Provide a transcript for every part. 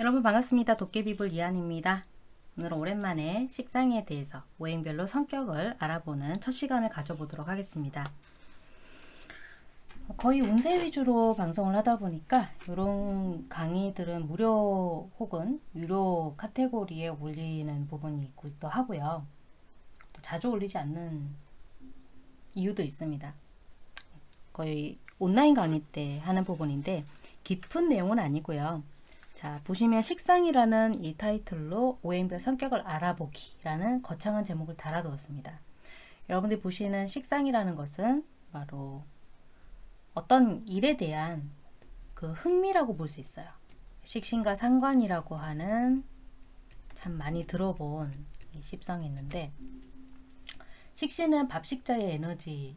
여러분 반갑습니다. 도깨비불 이한입니다. 오늘은 오랜만에 식상에 대해서 오행별로 성격을 알아보는 첫 시간을 가져보도록 하겠습니다. 거의 운세 위주로 방송을 하다 보니까 이런 강의들은 무료 혹은 유료 카테고리에 올리는 부분이 있기도 하고요. 또 자주 올리지 않는 이유도 있습니다. 거의 온라인 강의 때 하는 부분인데 깊은 내용은 아니고요. 자 보시면 식상이라는 이 타이틀로 오행별 성격을 알아보기 라는 거창한 제목을 달아두었습니다. 여러분들이 보시는 식상이라는 것은 바로 어떤 일에 대한 그 흥미라고 볼 수 있어요. 식신과 상관이라고 하는 참 많이 들어본 이 십성이 있는데 식신은 밥식자의 에너지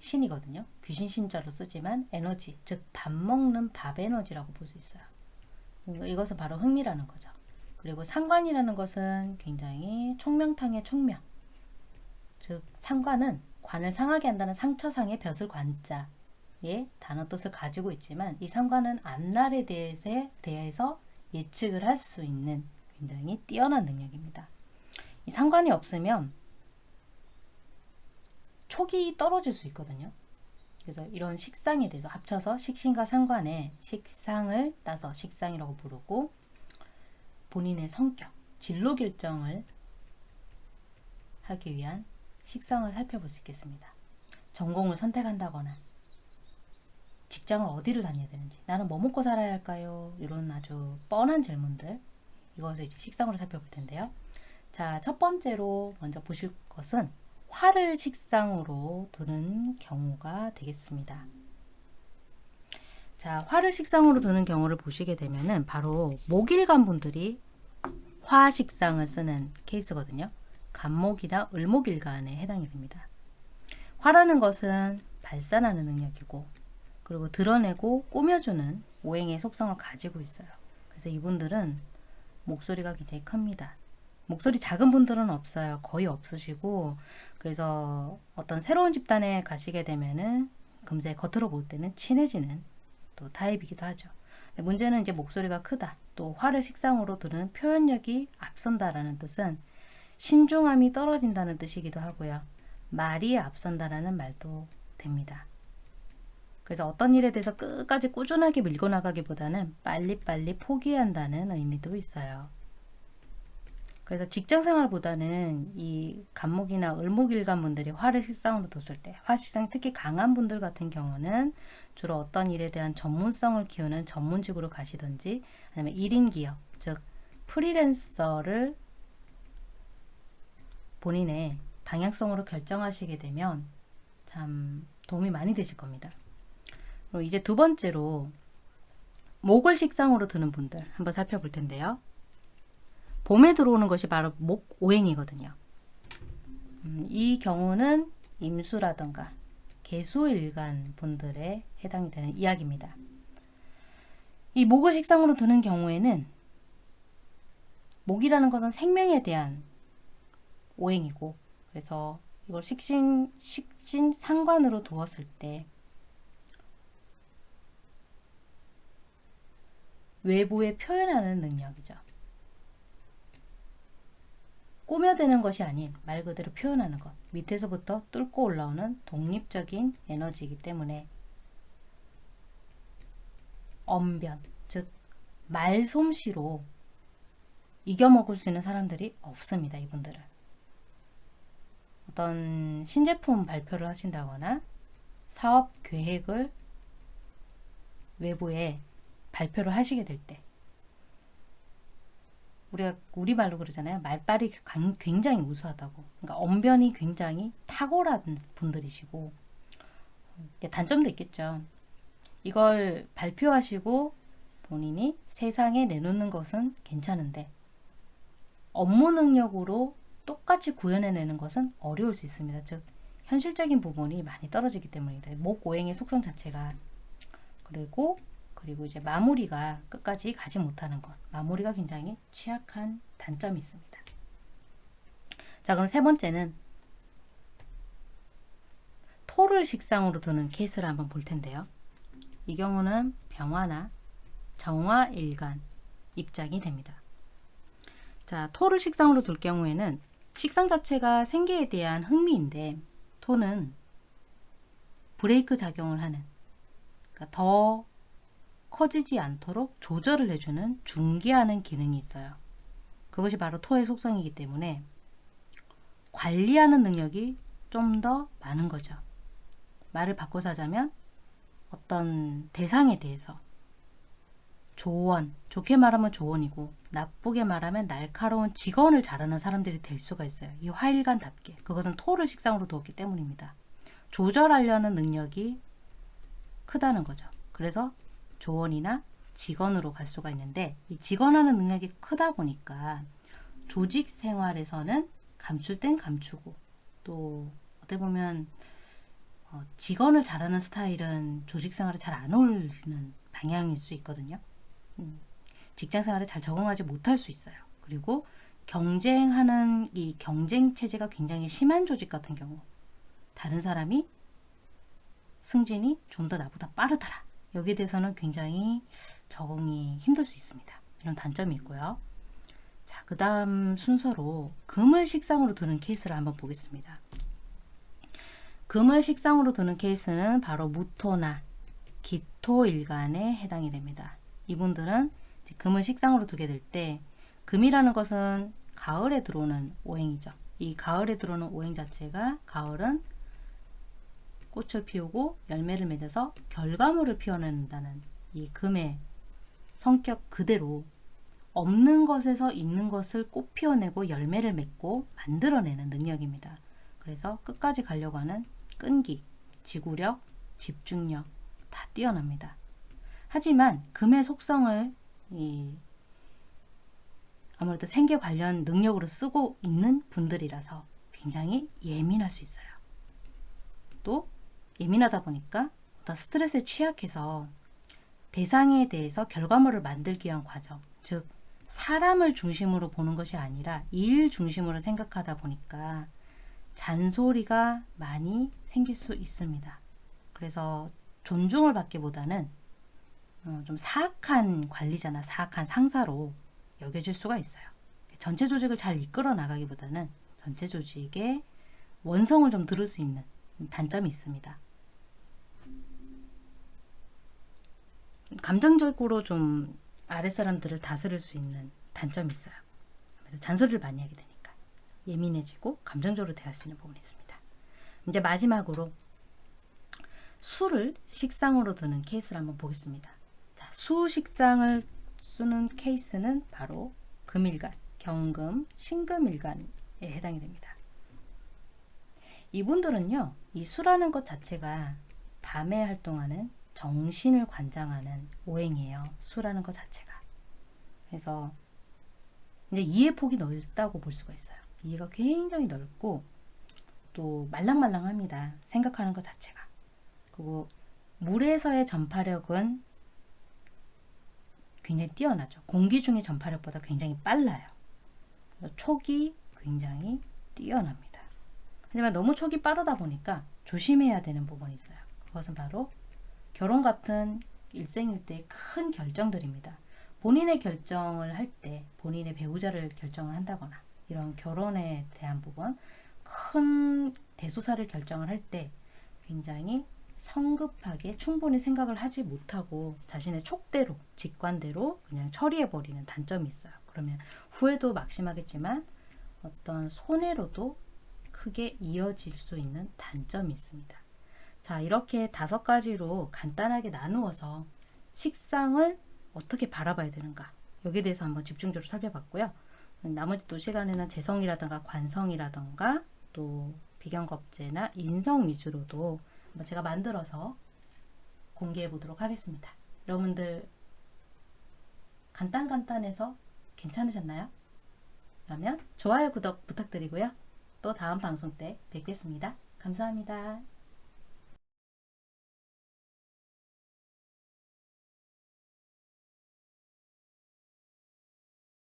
신이거든요. 귀신 신자로 쓰지만 에너지, 즉 밥 먹는 밥 에너지라고 볼 수 있어요. 이것은 바로 흥미라는 거죠. 그리고 상관이라는 것은 굉장히 총명탕의 총명. 즉 상관은 관을 상하게 한다는 상처상의 벼슬 관자의 단어 뜻을 가지고 있지만 이 상관은 앞날에 대해서 예측을 할 수 있는 굉장히 뛰어난 능력입니다. 이 상관이 없으면 촉이 떨어질 수 있거든요. 그래서 이런 식상에 대해서 합쳐서 식신과 상관의 식상을 따서 식상이라고 부르고 본인의 성격, 진로 결정을 하기 위한 식상을 살펴볼 수 있겠습니다. 전공을 선택한다거나 직장을 어디를 다녀야 되는지 나는 뭐 먹고 살아야 할까요? 이런 아주 뻔한 질문들 이것을 이제 식상으로 살펴볼 텐데요. 자, 첫 번째로 먼저 보실 것은 화를 식상으로 두는 경우가 되겠습니다. 자, 화를 식상으로 두는 경우를 보시게 되면은 바로 목일간 분들이 화 식상을 쓰는 케이스거든요. 간목이나 을목일간에 해당이 됩니다. 화라는 것은 발산하는 능력이고 그리고 드러내고 꾸며주는 오행의 속성을 가지고 있어요. 그래서 이분들은 목소리가 굉장히 큽니다. 목소리 작은 분들은 없어요. 거의 없으시고 그래서 어떤 새로운 집단에 가시게 되면은 금세 겉으로 볼 때는 친해지는 또 타입이기도 하죠. 문제는 이제 목소리가 크다. 또 화를 식상으로 두는 표현력이 앞선다라는 뜻은 신중함이 떨어진다는 뜻이기도 하고요. 말이 앞선다라는 말도 됩니다. 그래서 어떤 일에 대해서 끝까지 꾸준하게 밀고 나가기보다는 빨리빨리 포기한다는 의미도 있어요. 그래서 직장생활보다는 이 간목이나 을목일간 분들이 화를 식상으로 뒀을 때 화식상이 특히 강한 분들 같은 경우는 주로 어떤 일에 대한 전문성을 키우는 전문직으로 가시든지 아니면 1인 기업 즉 프리랜서를 본인의 방향성으로 결정하시게 되면 참 도움이 많이 되실 겁니다. 그리고 이제 두 번째로 목을 식상으로 드는 분들 한번 살펴볼 텐데요. 봄에 들어오는 것이 바로 목오행이거든요. 음, 이 경우는 임수라던가 개수일간 분들에 해당이 되는 이야기입니다. 이 목을 식상으로 두는 경우에는 목이라는 것은 생명에 대한 오행이고 그래서 이걸 식신, 식신 상관으로 두었을 때 외부에 표현하는 능력이죠. 꾸며대는 것이 아닌 말 그대로 표현하는 것 밑에서부터 뚫고 올라오는 독립적인 에너지이기 때문에 언변 즉 말솜씨로 이겨먹을 수 있는 사람들이 없습니다. 이분들은 어떤 신제품 발표를 하신다거나 사업 계획을 외부에 발표를 하시게 될 때 우리가 우리말로 그러잖아요. 말빨이 굉장히 우수하다고. 그러니까 언변이 굉장히 탁월한 분들이시고 단점도 있겠죠. 이걸 발표하시고 본인이 세상에 내놓는 것은 괜찮은데 업무 능력으로 똑같이 구현해내는 것은 어려울 수 있습니다. 즉 현실적인 부분이 많이 떨어지기 때문입니다. 목오행의 속성 자체가 그리고 그리고 이제 마무리가 끝까지 가지 못하는 것. 마무리가 굉장히 취약한 단점이 있습니다. 자 그럼 세 번째는 토를 식상으로 두는 케이스를 한번 볼 텐데요. 이 경우는 병화나 정화일간 입장이 됩니다. 자, 토를 식상으로 둘 경우에는 식상 자체가 생계에 대한 흥미인데 토는 브레이크 작용을 하는 그러니까 더 커지지 않도록 조절을 해주는 중개하는 기능이 있어요. 그것이 바로 토의 속성이기 때문에 관리하는 능력이 좀 더 많은 거죠. 말을 바꿔서 하자면 어떤 대상에 대해서 조언, 좋게 말하면 조언이고 나쁘게 말하면 날카로운 직언을 잘하는 사람들이 될 수가 있어요. 이 화일관답게. 그것은 토를 식상으로 두었기 때문입니다. 조절하려는 능력이 크다는 거죠. 그래서 조언이나 직원으로 갈 수가 있는데 이 직원하는 능력이 크다 보니까 조직 생활에서는 감출 땐 감추고 또 어떻게 보면 어, 직원을 잘하는 스타일은 조직 생활에 잘 안 어울리는 방향일 수 있거든요. 음, 직장 생활에 잘 적응하지 못할 수 있어요. 그리고 경쟁하는 이 경쟁 체제가 굉장히 심한 조직 같은 경우 다른 사람이 승진이 좀 더 나보다 빠르더라. 여기에 대해서는 굉장히 적응이 힘들 수 있습니다. 이런 단점이 있고요. 자, 그 다음 순서로 금을 식상으로 두는 케이스를 한번 보겠습니다. 금을 식상으로 두는 케이스는 바로 무토나 기토일간에 해당이 됩니다. 이분들은 금을 식상으로 두게 될 때 금이라는 것은 가을에 들어오는 오행이죠. 이 가을에 들어오는 오행 자체가 가을은 꽃을 피우고 열매를 맺어서 결과물을 피워낸다는 이 금의 성격 그대로 없는 것에서 있는 것을 꽃 피워내고 열매를 맺고 만들어내는 능력입니다. 그래서 끝까지 가려고 하는 끈기, 지구력, 집중력 다 뛰어납니다. 하지만 금의 속성을 이 아무래도 생계 관련 능력으로 쓰고 있는 분들이라서 굉장히 예민할 수 있어요. 또 예민하다 보니까 어떤 스트레스에 취약해서 대상에 대해서 결과물을 만들기 위한 과정, 즉 사람을 중심으로 보는 것이 아니라 일 중심으로 생각하다 보니까 잔소리가 많이 생길 수 있습니다. 그래서 존중을 받기보다는 어, 좀 사악한 관리자나 사악한 상사로 여겨질 수가 있어요. 전체 조직을 잘 이끌어 나가기보다는 전체 조직의 원성을 좀 들을 수 있는 단점이 있습니다. 감정적으로 좀 아랫사람들을 다스릴 수 있는 단점이 있어요. 잔소리를 많이 하게 되니까 예민해지고 감정적으로 대할 수 있는 부분이 있습니다. 이제 마지막으로 술을 식상으로 두는 케이스를 한번 보겠습니다. 자, 수 식상을 쓰는 케이스는 바로 금일간, 경금, 신금일간에 해당이 됩니다. 이분들은요, 이 수라는 것 자체가 밤에 활동하는 정신을 관장하는 오행이에요. 수라는 것 자체가. 그래서 이제 이해 폭이 넓다고 볼 수가 있어요. 이해가 굉장히 넓고 또 말랑말랑합니다. 생각하는 것 자체가. 그리고 물에서의 전파력은 굉장히 뛰어나죠. 공기 중의 전파력보다 굉장히 빨라요. 촉이 굉장히 뛰어납니다. 하지만 너무 촉이 빠르다 보니까 조심해야 되는 부분이 있어요. 그것은 바로 결혼 같은 일생일대 큰 결정들입니다. 본인의 결정을 할 때 본인의 배우자를 결정을 한다거나 이런 결혼에 대한 부분 큰 대소사를 결정을 할 때 굉장히 성급하게 충분히 생각을 하지 못하고 자신의 촉대로 직관대로 그냥 처리해버리는 단점이 있어요. 그러면 후회도 막심하겠지만 어떤 손해로도 크게 이어질 수 있는 단점이 있습니다. 자, 이렇게 다섯 가지로 간단하게 나누어서 식상을 어떻게 바라봐야 되는가 여기에 대해서 한번 집중적으로 살펴봤고요. 나머지 또 시간에는 재성이라든가 관성이라든가 또 비경겁제나 인성 위주로도 제가 만들어서 공개해 보도록 하겠습니다. 여러분들 간단간단해서 괜찮으셨나요? 그러면 좋아요, 구독 부탁드리고요. 또 다음 방송 때 뵙겠습니다. 감사합니다.